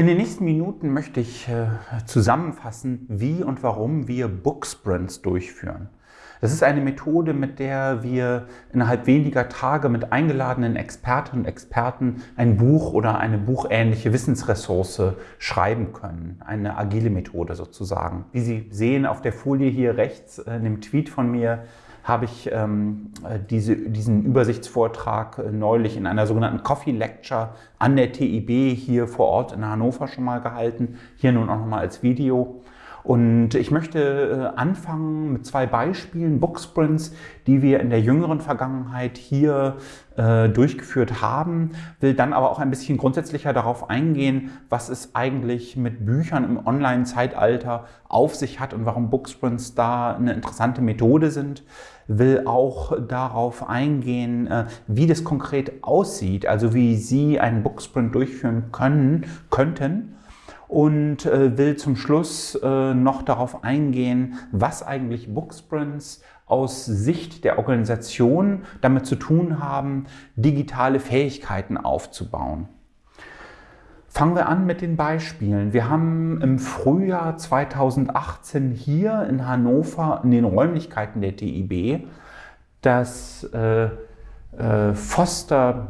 In den nächsten Minuten möchte ich äh, zusammenfassen, wie und warum wir Booksprints durchführen. Das ist eine Methode, mit der wir innerhalb weniger Tage mit eingeladenen Expertinnen und Experten ein Buch oder eine buchähnliche Wissensressource schreiben können. Eine agile Methode sozusagen. Wie Sie sehen auf der Folie hier rechts äh, in dem Tweet von mir, habe ich ähm, diese, diesen Übersichtsvortrag äh, neulich in einer sogenannten Coffee Lecture an der TIB hier vor Ort in Hannover schon mal gehalten. Hier nun auch nochmal als Video. Und ich möchte äh, anfangen mit zwei Beispielen, Booksprints, die wir in der jüngeren Vergangenheit hier äh, durchgeführt haben, will dann aber auch ein bisschen grundsätzlicher darauf eingehen, was es eigentlich mit Büchern im Online-Zeitalter auf sich hat und warum Booksprints da eine interessante Methode sind. Will auch darauf eingehen, äh, wie das konkret aussieht, also wie Sie einen Booksprint durchführen können, könnten und äh, will zum Schluss äh, noch darauf eingehen, was eigentlich Booksprints aus Sicht der Organisation damit zu tun haben, digitale Fähigkeiten aufzubauen. Fangen wir an mit den Beispielen. Wir haben im Frühjahr 2018 hier in Hannover in den Räumlichkeiten der TIB das äh, äh, Foster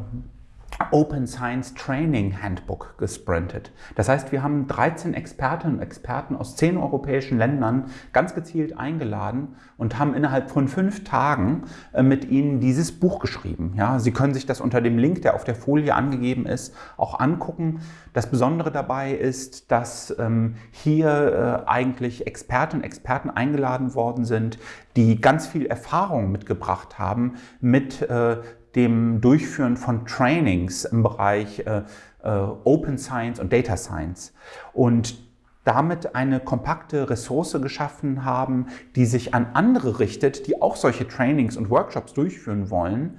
Open Science Training Handbook gesprintet. Das heißt, wir haben 13 Expertinnen und Experten aus 10 europäischen Ländern ganz gezielt eingeladen und haben innerhalb von fünf Tagen äh, mit ihnen dieses Buch geschrieben. Ja, Sie können sich das unter dem Link, der auf der Folie angegeben ist, auch angucken. Das Besondere dabei ist, dass ähm, hier äh, eigentlich Expertinnen und Experten eingeladen worden sind, die ganz viel Erfahrung mitgebracht haben mit äh, dem Durchführen von Trainings im Bereich äh, äh, Open Science und Data Science. Und damit eine kompakte Ressource geschaffen haben, die sich an andere richtet, die auch solche Trainings und Workshops durchführen wollen.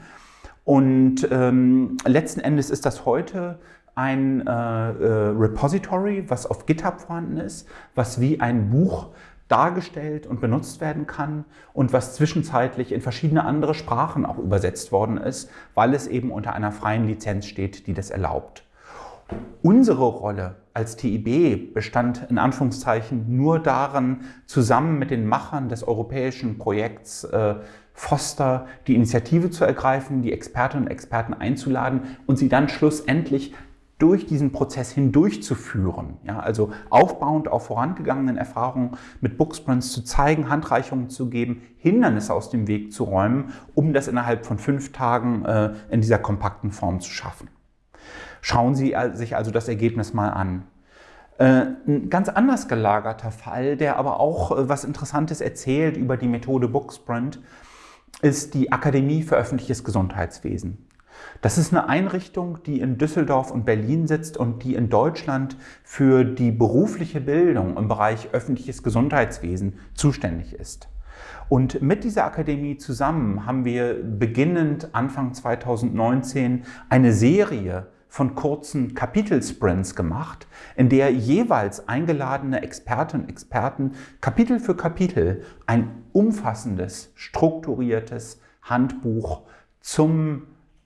Und ähm, letzten Endes ist das heute ein äh, äh, Repository, was auf GitHub vorhanden ist, was wie ein Buch dargestellt und benutzt werden kann und was zwischenzeitlich in verschiedene andere Sprachen auch übersetzt worden ist, weil es eben unter einer freien Lizenz steht, die das erlaubt. Unsere Rolle als TIB bestand in Anführungszeichen nur darin, zusammen mit den Machern des europäischen Projekts äh, Foster die Initiative zu ergreifen, die Expertinnen und Experten einzuladen und sie dann schlussendlich durch diesen Prozess hindurchzuführen. Ja, also aufbauend auf vorangegangenen Erfahrungen mit Booksprints zu zeigen, Handreichungen zu geben, Hindernisse aus dem Weg zu räumen, um das innerhalb von fünf Tagen äh, in dieser kompakten Form zu schaffen. Schauen Sie sich also das Ergebnis mal an. Äh, ein ganz anders gelagerter Fall, der aber auch äh, was Interessantes erzählt über die Methode Booksprint, ist die Akademie für öffentliches Gesundheitswesen. Das ist eine Einrichtung, die in Düsseldorf und Berlin sitzt und die in Deutschland für die berufliche Bildung im Bereich öffentliches Gesundheitswesen zuständig ist. Und mit dieser Akademie zusammen haben wir beginnend Anfang 2019 eine Serie von kurzen Kapitelsprints gemacht, in der jeweils eingeladene Expertinnen und Experten Kapitel für Kapitel ein umfassendes, strukturiertes Handbuch zum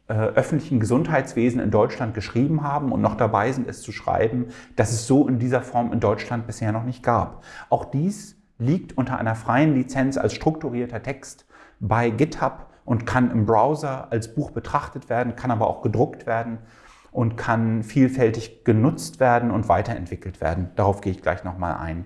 öffentlichen Gesundheitswesen in Deutschland geschrieben haben und noch dabei sind, es zu schreiben, dass es so in dieser Form in Deutschland bisher noch nicht gab. Auch dies liegt unter einer freien Lizenz als strukturierter Text bei GitHub und kann im Browser als Buch betrachtet werden, kann aber auch gedruckt werden und kann vielfältig genutzt werden und weiterentwickelt werden. Darauf gehe ich gleich nochmal ein.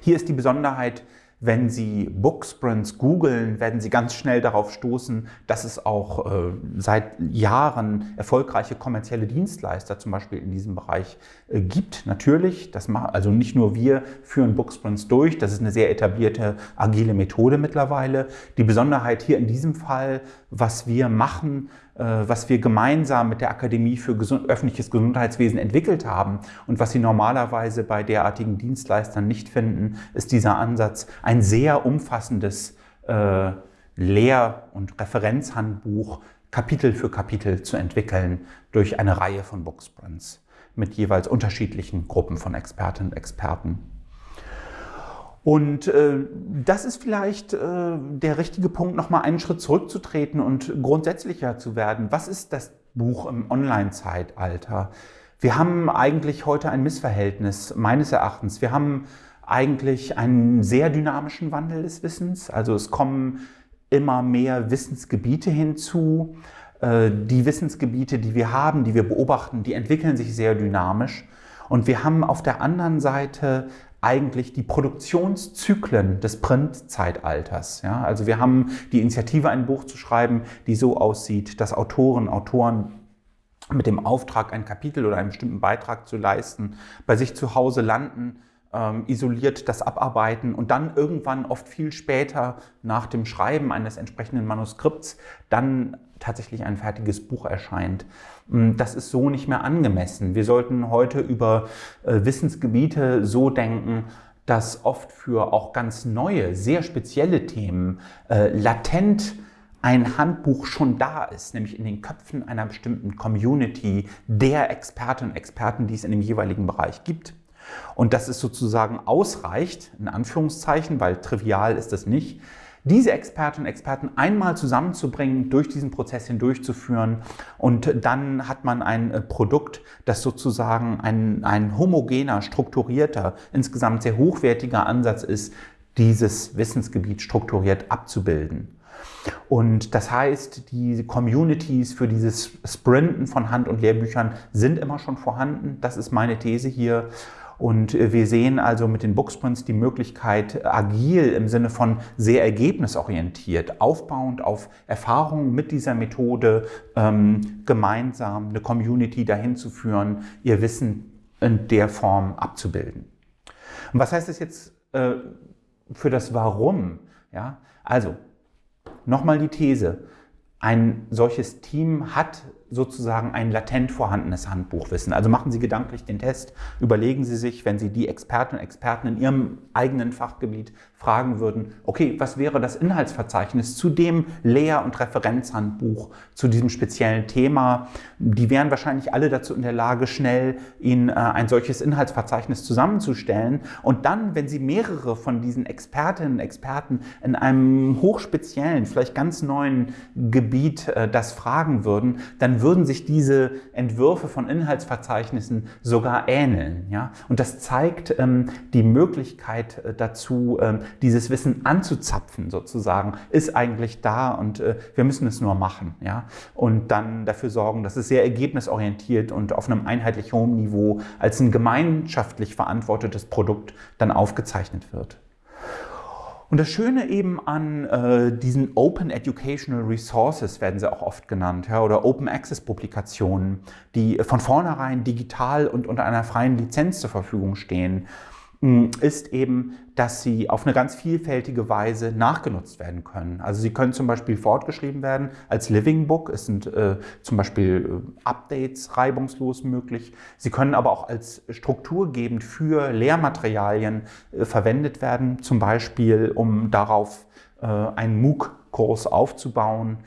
Hier ist die Besonderheit, wenn Sie Booksprints googeln, werden Sie ganz schnell darauf stoßen, dass es auch äh, seit Jahren erfolgreiche kommerzielle Dienstleister zum Beispiel in diesem Bereich äh, gibt. Natürlich, das macht, also nicht nur wir führen Booksprints durch, das ist eine sehr etablierte agile Methode mittlerweile. Die Besonderheit hier in diesem Fall, was wir machen, was wir gemeinsam mit der Akademie für Gesund öffentliches Gesundheitswesen entwickelt haben und was Sie normalerweise bei derartigen Dienstleistern nicht finden, ist dieser Ansatz, ein sehr umfassendes äh, Lehr- und Referenzhandbuch Kapitel für Kapitel zu entwickeln durch eine Reihe von Booksprints mit jeweils unterschiedlichen Gruppen von Expertinnen und Experten. Und äh, das ist vielleicht äh, der richtige Punkt, nochmal einen Schritt zurückzutreten und grundsätzlicher zu werden. Was ist das Buch im Online-Zeitalter? Wir haben eigentlich heute ein Missverhältnis, meines Erachtens. Wir haben eigentlich einen sehr dynamischen Wandel des Wissens. Also es kommen immer mehr Wissensgebiete hinzu. Äh, die Wissensgebiete, die wir haben, die wir beobachten, die entwickeln sich sehr dynamisch. Und wir haben auf der anderen Seite eigentlich die Produktionszyklen des Printzeitalters. Ja, also wir haben die Initiative, ein Buch zu schreiben, die so aussieht, dass Autoren, Autoren mit dem Auftrag, ein Kapitel oder einen bestimmten Beitrag zu leisten, bei sich zu Hause landen, ähm, isoliert das abarbeiten und dann irgendwann oft viel später nach dem Schreiben eines entsprechenden Manuskripts dann tatsächlich ein fertiges Buch erscheint. Mm, das ist so nicht mehr angemessen. Wir sollten heute über äh, Wissensgebiete so denken, dass oft für auch ganz neue, sehr spezielle Themen äh, latent ein Handbuch schon da ist, nämlich in den Köpfen einer bestimmten Community der Expertinnen und Experten, die es in dem jeweiligen Bereich gibt. Und dass es sozusagen ausreicht, in Anführungszeichen, weil trivial ist das nicht, diese Expertinnen und Experten einmal zusammenzubringen, durch diesen Prozess hindurchzuführen und dann hat man ein äh, Produkt, das sozusagen ein, ein homogener, strukturierter, insgesamt sehr hochwertiger Ansatz ist, dieses Wissensgebiet strukturiert abzubilden. Und das heißt, die Communities für dieses Sprinten von Hand- und Lehrbüchern sind immer schon vorhanden. Das ist meine These hier. Und äh, wir sehen also mit den Booksprints die Möglichkeit, agil im Sinne von sehr ergebnisorientiert, aufbauend auf Erfahrungen mit dieser Methode, ähm, gemeinsam eine Community dahin zu führen, ihr Wissen in der Form abzubilden. Und was heißt das jetzt äh, für das Warum? Ja, also nochmal die These. Ein solches Team hat sozusagen ein latent vorhandenes Handbuchwissen. Also machen Sie gedanklich den Test, überlegen Sie sich, wenn Sie die Experten und Experten in Ihrem eigenen Fachgebiet fragen würden, okay, was wäre das Inhaltsverzeichnis zu dem Lehr- und Referenzhandbuch zu diesem speziellen Thema? Die wären wahrscheinlich alle dazu in der Lage, schnell Ihnen äh, ein solches Inhaltsverzeichnis zusammenzustellen. Und dann, wenn Sie mehrere von diesen Expertinnen und Experten in einem hochspeziellen, vielleicht ganz neuen Gebiet äh, das fragen würden, würden sich diese Entwürfe von Inhaltsverzeichnissen sogar ähneln. Ja? Und das zeigt ähm, die Möglichkeit äh, dazu, ähm, dieses Wissen anzuzapfen sozusagen, ist eigentlich da und äh, wir müssen es nur machen. Ja? Und dann dafür sorgen, dass es sehr ergebnisorientiert und auf einem einheitlich hohen Niveau als ein gemeinschaftlich verantwortetes Produkt dann aufgezeichnet wird. Und das Schöne eben an äh, diesen Open Educational Resources werden sie auch oft genannt, ja, oder Open Access Publikationen, die von vornherein digital und unter einer freien Lizenz zur Verfügung stehen ist eben, dass sie auf eine ganz vielfältige Weise nachgenutzt werden können. Also sie können zum Beispiel fortgeschrieben werden als Living Book. Es sind äh, zum Beispiel äh, Updates reibungslos möglich. Sie können aber auch als strukturgebend für Lehrmaterialien äh, verwendet werden, zum Beispiel um darauf äh, einen MOOC-Kurs aufzubauen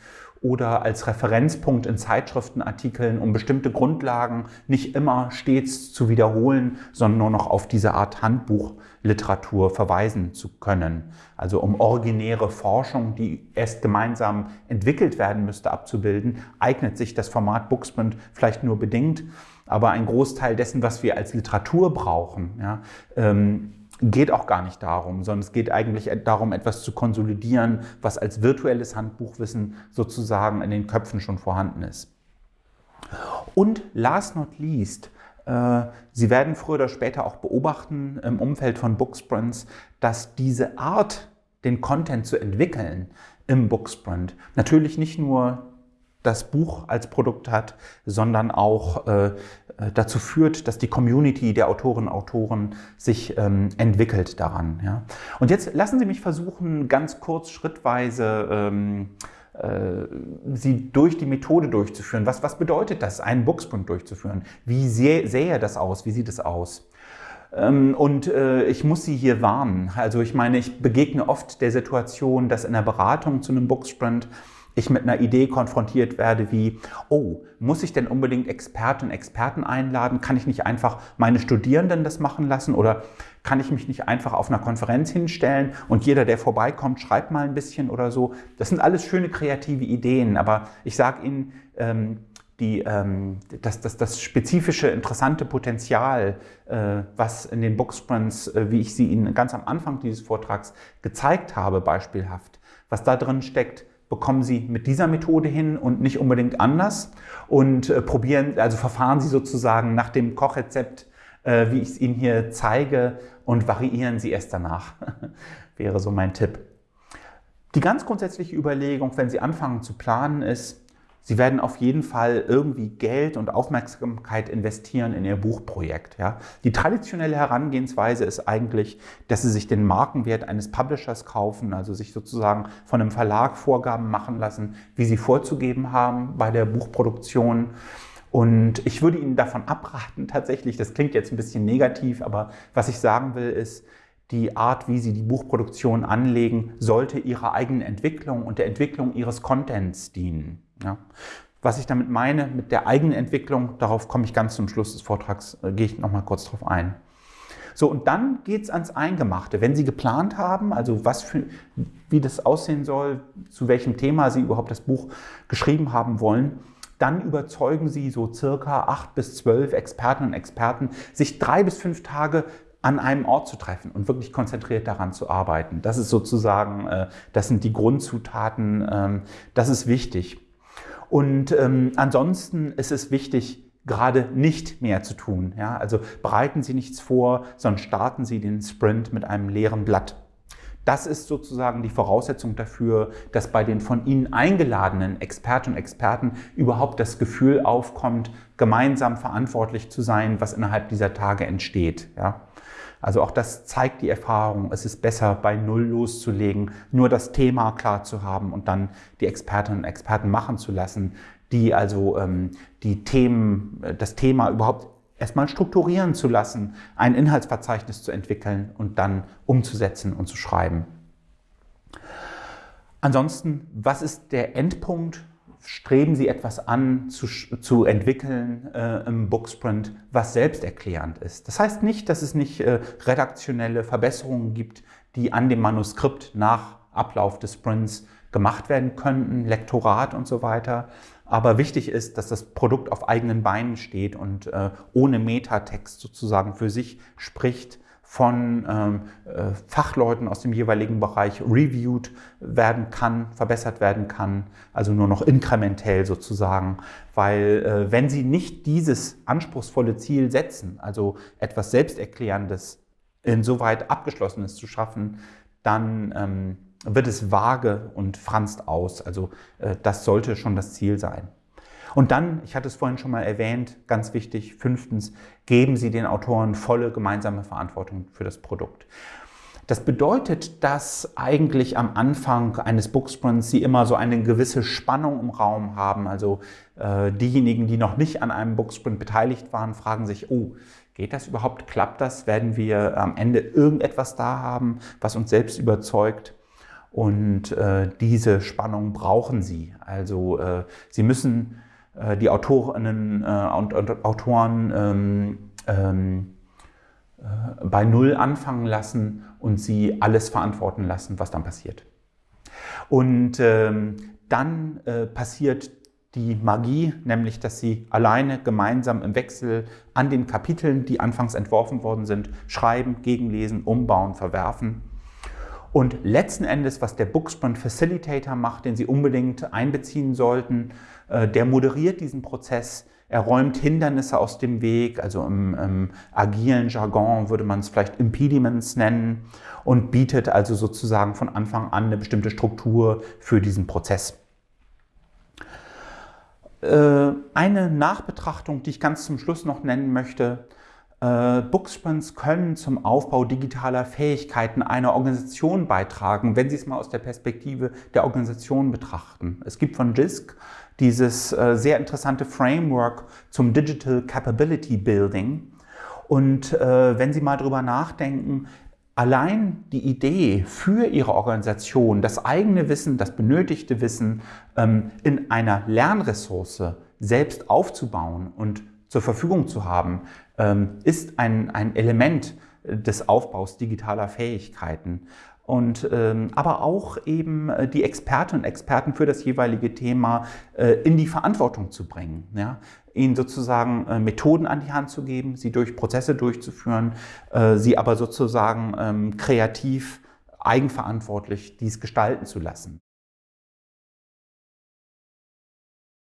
oder als Referenzpunkt in Zeitschriftenartikeln, um bestimmte Grundlagen nicht immer stets zu wiederholen, sondern nur noch auf diese Art Handbuchliteratur verweisen zu können. Also um originäre Forschung, die erst gemeinsam entwickelt werden müsste, abzubilden, eignet sich das Format Booksprint vielleicht nur bedingt. Aber ein Großteil dessen, was wir als Literatur brauchen, ja, ähm, geht auch gar nicht darum, sondern es geht eigentlich darum, etwas zu konsolidieren, was als virtuelles Handbuchwissen sozusagen in den Köpfen schon vorhanden ist. Und last not least, äh, Sie werden früher oder später auch beobachten im Umfeld von Booksprints, dass diese Art, den Content zu entwickeln im Booksprint, natürlich nicht nur das Buch als Produkt hat, sondern auch äh, dazu führt, dass die Community der Autorinnen und Autoren sich ähm, entwickelt daran. Ja. Und jetzt lassen Sie mich versuchen, ganz kurz schrittweise ähm, äh, Sie durch die Methode durchzuführen. Was, was bedeutet das, einen Booksprint durchzuführen? Wie sähe, sähe das aus? Wie sieht es aus? Ähm, und äh, ich muss Sie hier warnen. Also ich meine, ich begegne oft der Situation, dass in der Beratung zu einem Booksprint ich mit einer Idee konfrontiert werde wie, oh, muss ich denn unbedingt Experten und Experten einladen? Kann ich nicht einfach meine Studierenden das machen lassen oder kann ich mich nicht einfach auf einer Konferenz hinstellen und jeder, der vorbeikommt, schreibt mal ein bisschen oder so? Das sind alles schöne kreative Ideen, aber ich sage Ihnen, ähm, die, ähm, das, das, das spezifische, interessante Potenzial, äh, was in den Booksprints, äh, wie ich sie Ihnen ganz am Anfang dieses Vortrags gezeigt habe, beispielhaft, was da drin steckt, bekommen Sie mit dieser Methode hin und nicht unbedingt anders und äh, probieren, also verfahren Sie sozusagen nach dem Kochrezept, äh, wie ich es Ihnen hier zeige und variieren Sie erst danach, wäre so mein Tipp. Die ganz grundsätzliche Überlegung, wenn Sie anfangen zu planen, ist, Sie werden auf jeden Fall irgendwie Geld und Aufmerksamkeit investieren in Ihr Buchprojekt. Ja. Die traditionelle Herangehensweise ist eigentlich, dass Sie sich den Markenwert eines Publishers kaufen, also sich sozusagen von einem Verlag Vorgaben machen lassen, wie Sie vorzugeben haben bei der Buchproduktion. Und ich würde Ihnen davon abraten, tatsächlich, das klingt jetzt ein bisschen negativ, aber was ich sagen will, ist, die Art, wie Sie die Buchproduktion anlegen, sollte Ihrer eigenen Entwicklung und der Entwicklung Ihres Contents dienen. Ja. Was ich damit meine, mit der eigenen Entwicklung, darauf komme ich ganz zum Schluss des Vortrags, äh, gehe ich nochmal kurz drauf ein. So, und dann geht es ans Eingemachte. Wenn Sie geplant haben, also was für, wie das aussehen soll, zu welchem Thema Sie überhaupt das Buch geschrieben haben wollen, dann überzeugen Sie so circa acht bis zwölf Experten und Experten, sich drei bis fünf Tage an einem Ort zu treffen und wirklich konzentriert daran zu arbeiten. Das ist sozusagen, äh, das sind die Grundzutaten, ähm, das ist wichtig. Und ähm, ansonsten ist es wichtig, gerade nicht mehr zu tun. Ja? Also bereiten Sie nichts vor, sondern starten Sie den Sprint mit einem leeren Blatt. Das ist sozusagen die Voraussetzung dafür, dass bei den von Ihnen eingeladenen Expertinnen und Experten überhaupt das Gefühl aufkommt, gemeinsam verantwortlich zu sein, was innerhalb dieser Tage entsteht. Ja? Also auch das zeigt die Erfahrung. Es ist besser, bei Null loszulegen, nur das Thema klar zu haben und dann die Expertinnen und Experten machen zu lassen, die also ähm, die Themen, äh, das Thema überhaupt erstmal strukturieren zu lassen, ein Inhaltsverzeichnis zu entwickeln und dann umzusetzen und zu schreiben. Ansonsten, was ist der Endpunkt? Streben Sie etwas an zu, zu entwickeln äh, im Booksprint, was selbsterklärend ist. Das heißt nicht, dass es nicht äh, redaktionelle Verbesserungen gibt, die an dem Manuskript nach Ablauf des Sprints gemacht werden könnten, Lektorat und so weiter. Aber wichtig ist, dass das Produkt auf eigenen Beinen steht und äh, ohne Metatext sozusagen für sich spricht von ähm, äh, Fachleuten aus dem jeweiligen Bereich reviewed werden kann, verbessert werden kann, also nur noch inkrementell sozusagen, weil äh, wenn Sie nicht dieses anspruchsvolle Ziel setzen, also etwas Selbsterklärendes, insoweit Abgeschlossenes zu schaffen, dann ähm, wird es vage und franzt aus. Also äh, das sollte schon das Ziel sein. Und dann, ich hatte es vorhin schon mal erwähnt, ganz wichtig, fünftens, geben Sie den Autoren volle gemeinsame Verantwortung für das Produkt. Das bedeutet, dass eigentlich am Anfang eines Booksprints Sie immer so eine gewisse Spannung im Raum haben. Also äh, diejenigen, die noch nicht an einem Booksprint beteiligt waren, fragen sich, oh, geht das überhaupt? Klappt das? Werden wir am Ende irgendetwas da haben, was uns selbst überzeugt? Und äh, diese Spannung brauchen Sie. Also äh, Sie müssen die Autorinnen äh, und, und Autoren ähm, ähm, äh, bei Null anfangen lassen und sie alles verantworten lassen, was dann passiert. Und ähm, dann äh, passiert die Magie, nämlich dass sie alleine gemeinsam im Wechsel an den Kapiteln, die anfangs entworfen worden sind, schreiben, gegenlesen, umbauen, verwerfen. Und letzten Endes, was der Booksprint Facilitator macht, den Sie unbedingt einbeziehen sollten, äh, der moderiert diesen Prozess, er räumt Hindernisse aus dem Weg, also im, im agilen Jargon würde man es vielleicht Impediments nennen und bietet also sozusagen von Anfang an eine bestimmte Struktur für diesen Prozess. Äh, eine Nachbetrachtung, die ich ganz zum Schluss noch nennen möchte, äh, Booksprints können zum Aufbau digitaler Fähigkeiten einer Organisation beitragen, wenn Sie es mal aus der Perspektive der Organisation betrachten. Es gibt von JISC dieses äh, sehr interessante Framework zum Digital Capability Building. Und äh, wenn Sie mal drüber nachdenken, allein die Idee für Ihre Organisation, das eigene Wissen, das benötigte Wissen ähm, in einer Lernressource selbst aufzubauen und zur Verfügung zu haben, ähm, ist ein, ein Element des Aufbaus digitaler Fähigkeiten. und ähm, aber auch eben äh, die Expertinnen und Experten für das jeweilige Thema äh, in die Verantwortung zu bringen. Ja? Ihnen sozusagen äh, Methoden an die Hand zu geben, sie durch Prozesse durchzuführen, sie aber sozusagen ähm, kreativ, eigenverantwortlich dies gestalten zu lassen.